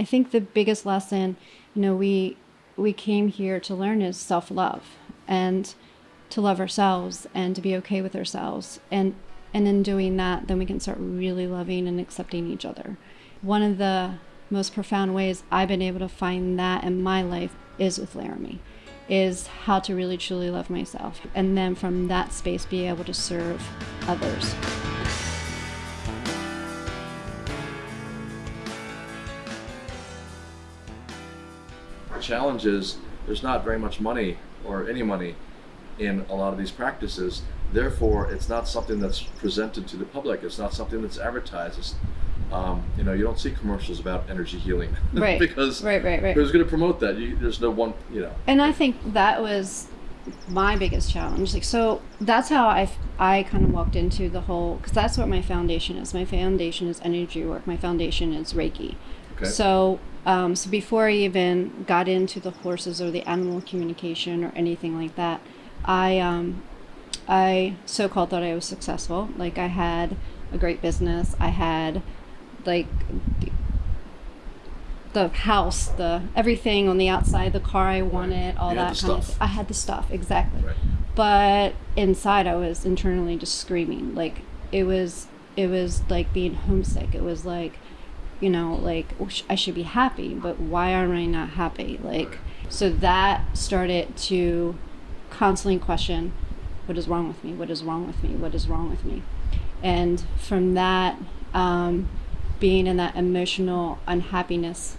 I think the biggest lesson, you know, we we came here to learn is self-love and to love ourselves and to be okay with ourselves. And and in doing that, then we can start really loving and accepting each other. One of the most profound ways I've been able to find that in my life is with Laramie, is how to really truly love myself. And then from that space, be able to serve others. The challenge is there's not very much money or any money in a lot of these practices. Therefore, it's not something that's presented to the public. It's not something that's advertised. It's, um, you know, you don't see commercials about energy healing Right. because Right, right, right. who's going to promote that? You, there's no one, you know. and I think that was my biggest challenge. Like, so that's how I, I kind of walked into the whole, because that's what my foundation is. My foundation is energy work. My foundation is Reiki. Okay. So, um, so before I even got into the horses or the animal communication or anything like that, I, um, I so-called thought I was successful. Like I had a great business. I had, like, the house, the everything on the outside, the car I wanted, all You that kind of. stuff. I had the stuff exactly Right. but inside i was internally just screaming like it was it was like being homesick it was like you know like i should be happy but why am i not happy? Like so that started to constantly question what is wrong with me? What is wrong with me? What is wrong with me? And from that um, being in that emotional unhappiness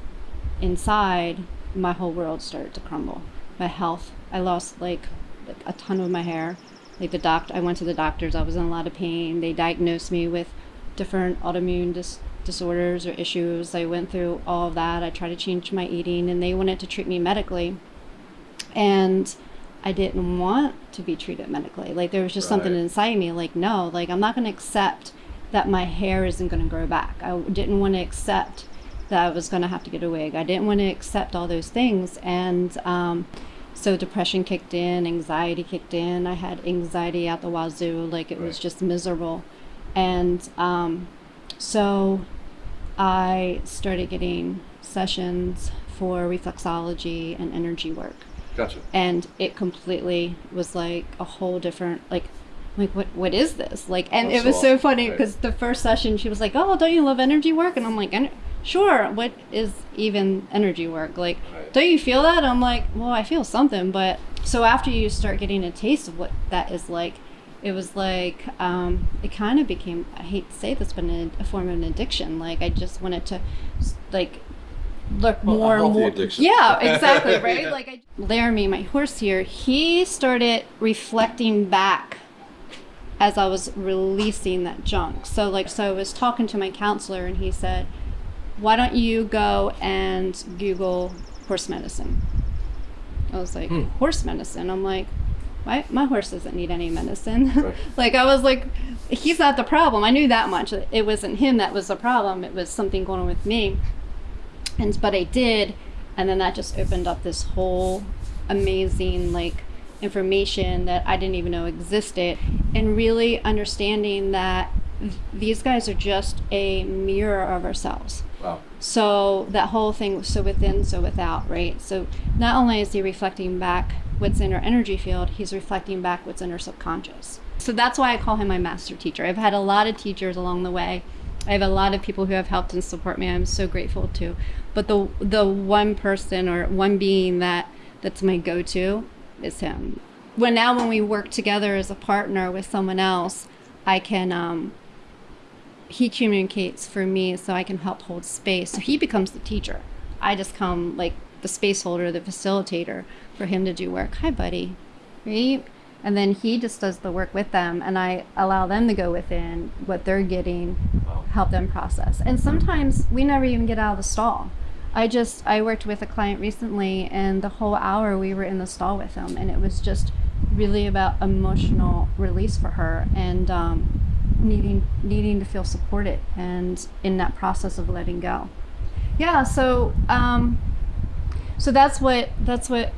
inside my whole world started to crumble. My health i lost like, like a ton of my hair. Like the doctor i went to the doctors. I was in a lot of pain. They diagnosed me with different autoimmune dis- disorders or issues i went through all of that i tried to change my eating and they wanted to treat me medically and i didn't want to be treated medically like there was just something inside me like no like i'm not going to accept that my hair isn't going to grow back i didn't want to accept that I was going to have to get a wig. I didn't want to accept all those things. And um, so depression kicked in, anxiety kicked in. I had anxiety at the wazoo, like it was just miserable. And um, so I started getting sessions for reflexology and energy work. Gotcha. And it completely was like a whole different, like, like what what is this like and That's it was so so funny Right. because the first session she was like oh don't you love energy work and i'm like "En- sure what is even energy work like Right. don't you feel that i'm like well i feel something but so after you start getting a taste of what that is like it was like um, it kind of became i hate to say this but an, a form of an addiction like i just wanted to like look Well, more and more addiction. yeah exactly right Yeah. like I, laramie my horse here he started reflecting back as I was releasing that junk. So like so I was talking to my counselor and he said, "Why don't you go and Google horse medicine?" I was like, Hmm. "Horse medicine?" I'm like, "My my horse doesn't need any medicine." Right. like I was like, "He's not the problem." I knew that much. It wasn't him that was the problem. It was something going on with me. And but I did, and then that just opened up this whole amazing like information that I didn't even know existed, and really understanding that th- these guys are just a mirror of ourselves. Wow. So that whole thing so within, so without, right? So not only is he reflecting back what's in our energy field, he's reflecting back what's in our subconscious. So that's why I call him my master teacher. I've had a lot of teachers along the way. I have a lot of people who have helped and support me. I'm so grateful to. But the the one person or one being that that's my go-to is him. When now when we work together as a partner with someone else, I can um, he communicates for me so I can help hold space. So he becomes the teacher. I just come like the space holder, the facilitator for him to do work. Hi, buddy. Right? And then he just does the work with them, and I allow them to go within what they're getting, help them process. And sometimes we never even get out of the stall. I just I worked with a client recently, and the whole hour we were in the stall with them, and it was just really about emotional release for her and um, needing needing to feel supported and in that process of letting go. Yeah, so um, so that's what that's what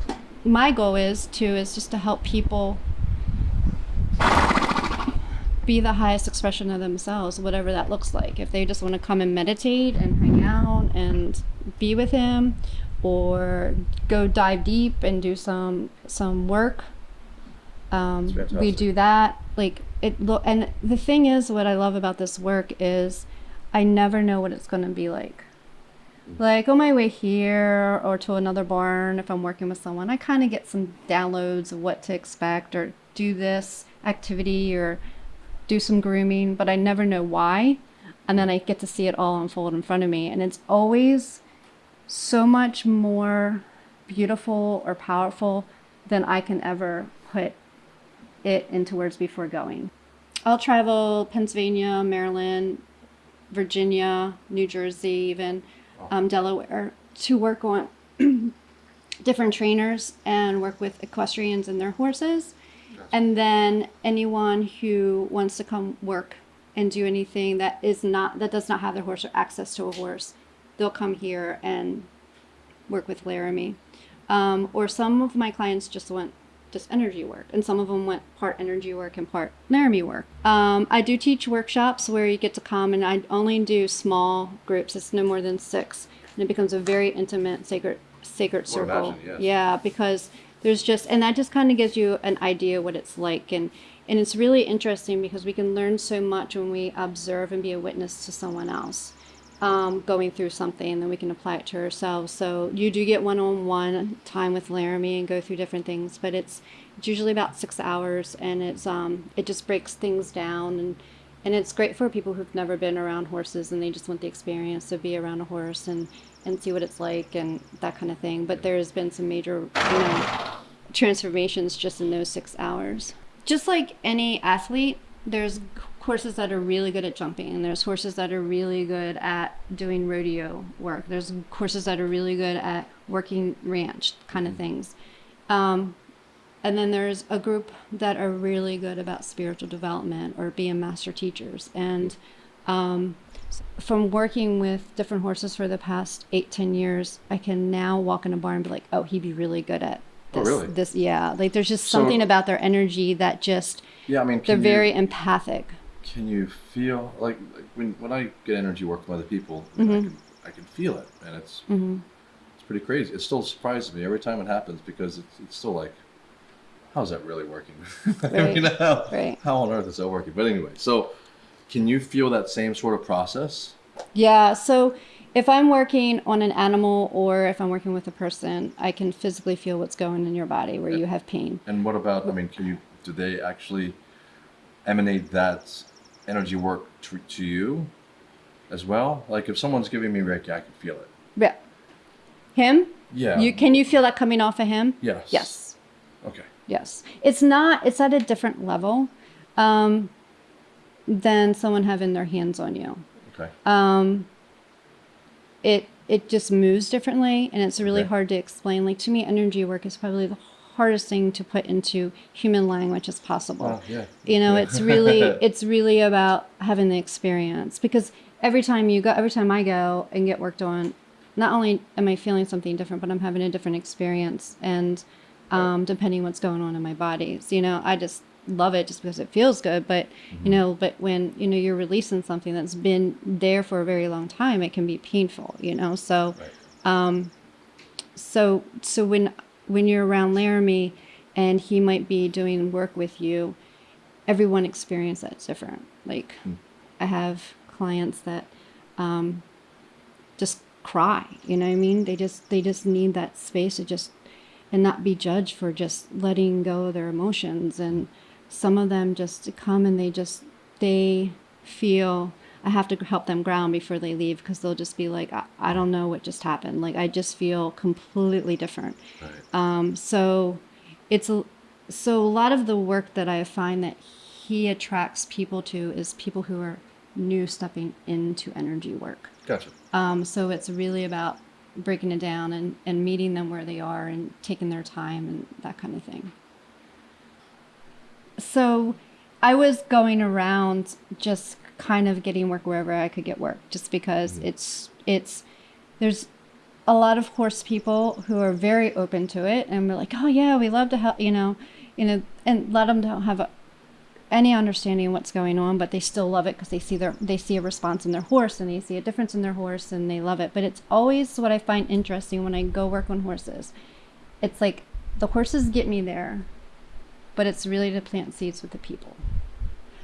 my goal is too is just to help people be the highest expression of themselves, whatever that looks like. If they just want to come and meditate and hang out. and be with him or go dive deep and do some some work um, we do that like it lo- and the thing is what i love about this work is i never know what it's going to be like like on my way here or to another barn if i'm working with someone i kind of get some downloads of what to expect or do this activity or do some grooming but i never know why. And then i get to see it all unfold in front of me. And it's always so much more beautiful or powerful than i can ever put it into words before going. I'll travel pennsylvania maryland virginia new jersey even um, delaware to work on different trainers and work with equestrians and their horses. And then anyone who wants to come work and do anything that is not that does not have their horse or access to a horse, they'll come here and work with Laramie. Um, or some of my clients just want just energy work, and some of them went part energy work and part Laramie work. Um, I do teach workshops where you get to come, and I only do small groups. It's no more than six, and it becomes a very intimate, sacred, sacred circle. imagine, yes. Yeah, because there's just, and that just kind of gives you an idea what it's like, and and it's really interesting because we can learn so much when we observe and be a witness to someone else um, going through something, and then we can apply it to ourselves. So you do get one-on-one time with Laramie and go through different things, but it's it's usually about six hours, and it's um it just breaks things down, and and it's great for people who've never been around horses and they just want the experience to be around a horse and and see what it's like and that kind of thing. But there's been some major you know transformations just in those six hours. Just like any athlete, there's horses that are really good at jumping, and there's horses that are really good at doing rodeo work. There's horses that are really good at working ranch kind of things. Um, and then there's a group that are really good about spiritual development or being master teachers. And um, from working with different horses for the past eight, ten years, I can now walk in a barn and be like, oh, he'd be really good at this, Oh, this. really? This, yeah. Like there's just So- something about their energy that just Yeah, I mean, they're can very empathic. Can you feel like, like when when I get energy work from other people, I, mean, I can I can feel it, and it's hmm it's pretty crazy. It still surprises me every time it happens because it's it's still like, how's that really working? I Right, mean, how, right. how on earth is that working? But anyway, so can you feel that same sort of process? Yeah. So if I'm working on an animal or if I'm working with a person, I can physically feel what's going in your body where you have pain. And what about? I mean, can you? Do they actually emanate that energy work to, to you as well? Like if someone's giving me Reiki, I can feel it. Yeah. Him? Yeah. You can you feel that coming off of him? Yes. Yes. Okay. Yes. It's not it's at a different level um, than someone having their hands on you. Okay. Um, it it just moves differently and it's really Okay. hard to explain. Like to me energy work is probably the hardest thing to put into human language as possible. Well, yeah. you know Yeah. it's really it's really about having the experience because every time you go every time i go and get worked on not only am i feeling something different but i'm having a different experience and um, depending what's going on in my body so you know i just love it just because it feels good but you know but when you know you're releasing something that's been there for a very long time it can be painful you know so Right. so so when when you're around Laramie and he might be doing work with you, everyone experience that's different. Like I have clients that um, just cry. You know what I mean? They just they just need that space to just and not be judged for just letting go of their emotions. And some of them just come and they just they feel I have to help them ground before they leave because they'll just be like, I, I don't know what just happened. Like I just feel completely different. Right. Um, so it's a, so a lot of the work that I find that he attracts people to is people who are new stepping into energy work. Gotcha. Um, so it's really about breaking it down and, and meeting them where they are and taking their time and that kind of thing. So I was going around just kind of getting work wherever I could get work just because it's it's there's a lot of horse people who are very open to it and we're like, oh yeah, we love to help, you know, you know, and a lot of them don't have a, any understanding of what's going on, but they still love it because they see their they see a response in their horse and they see a difference in their horse and they love it. But it's always what I find interesting when I go work on horses. It's like the horses get me there, but it's really to plant seeds with the people.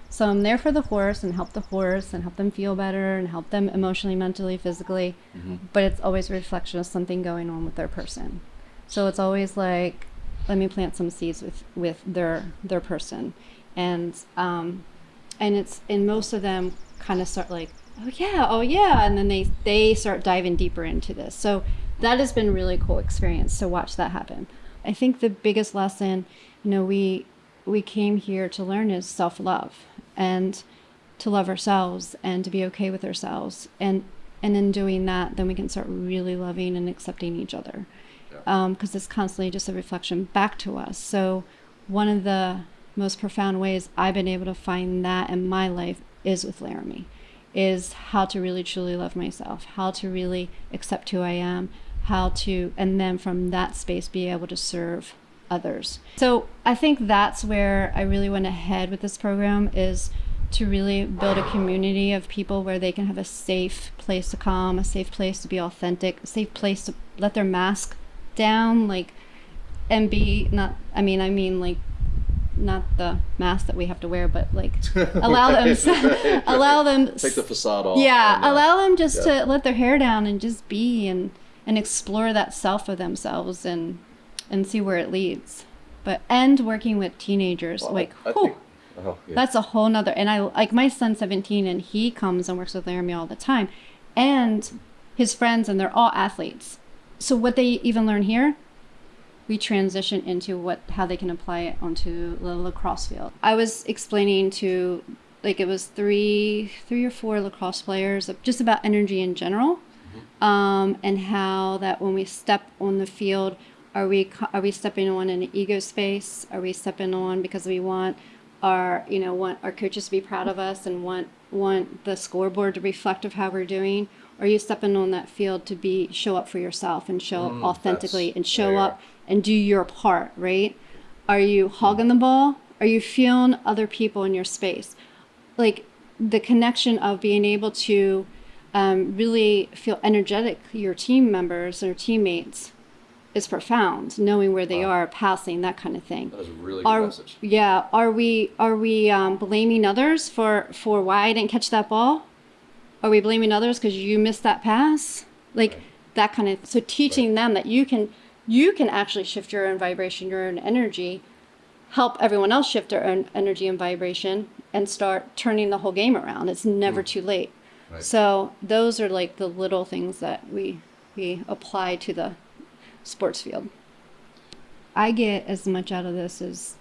So I'm there for the horse and help the horse and help them feel better and help them emotionally, mentally, physically. But it's always a reflection of something going on with their person. So it's always like, let me plant some seeds with with their their person, and um, and it's and most of them kind of start like, oh yeah, oh yeah, and then they they start diving deeper into this. So that has been really cool experience to watch that happen. I think the biggest lesson, you know, we we came here to learn is self love and to love ourselves and to be okay with ourselves. And and in doing that then we can start really loving and accepting each other. Because um, it's constantly just a reflection back to us. So one of the most profound ways i've been able to find that in my life is with laramie is how to really truly love myself how to really accept who i am how to and then from that space be able to serve others. So I think that's where I really went ahead with this program is to really build a community of people where they can have a safe place to come, a safe place to be authentic, a safe place to let their mask down, like, and be not. I mean, I mean like. Not the mask that we have to wear, but like allow them, Right, allow them. Take the facade off. Yeah, allow them just yeah. to let their hair down and just be and and explore that self of themselves and and see where it leads. But and working with teenagers, well, like whew, oh, yeah. that's a whole nother. And I like my son's 17 and he comes and works with Laramie all the time, and his friends and they're all athletes. So what they even learn here, we transition into what how they can apply it onto the lacrosse field. I was explaining to like it was three three or four lacrosse players just about energy in general um, and how that when we step on the field, are we are we stepping on in an ego space? Are we stepping on because we want our you know want our coaches to be proud of us and want want the scoreboard to reflect of how we're doing? Or are you stepping on that field to be show up for yourself and show Mm, up authentically and show up and do your part, right? Are you hogging the ball? Are you feeling other people in your space? like the connection of being able to um, really feel energetic your team members or teammates is profound knowing where they Wow. are passing that kind of thing That is a really good are message. yeah are we are we um, blaming others for for why i didn't catch that ball are we blaming others because you missed that pass like Right. that kind of so teaching them that you can you can actually shift your own vibration your own energy help everyone else shift their own energy and vibration and start turning the whole game around it's never too late Right. so those are like the little things that we we apply to the sports field i get as much out of this as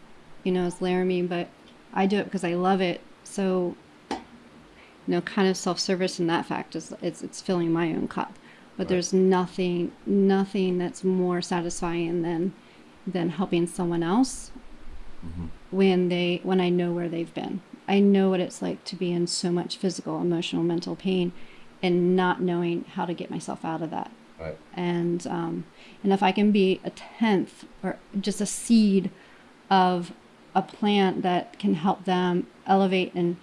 you know as laramie but i do it because i love it so you know kind of self-service in that fact is it's, it's filling my own cup but Right. there's nothing nothing that's more satisfying than than helping someone else mm-hmm. when they when I know where they've been. I know what it's like to be in so much physical, emotional, mental pain, and not knowing how to get myself out of that. Right. And um, and if I can be a tenth or just a seed of a plant that can help them elevate and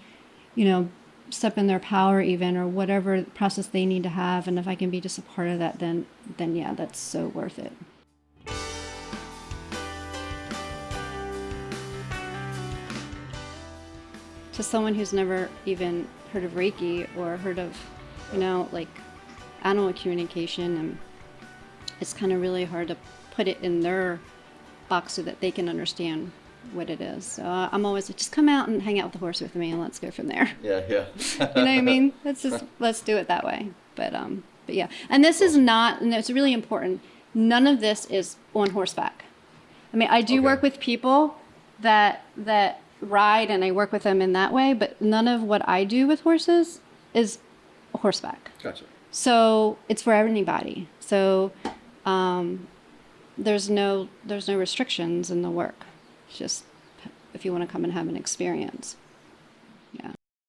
you know step in their power even or whatever process they need to have and if i can be just a part of that then then yeah that's so worth it to someone who's never even heard of reiki or heard of you know like animal communication and it's kind of really hard to put it in their box so that they can understand what it is so uh, i'm always like just come out and hang out with the horse with me and let's go from there Yeah, yeah. you know what I mean? Let's just let's do it that way. But um, but yeah, and this is not. And it's really important. None of this is on horseback. I mean, I do Okay. work with people that that ride, and I work with them in that way. But none of what I do with horses is horseback. Gotcha. So it's for anybody. So um, there's no there's no restrictions in the work. It's just if you want to come and have an experience.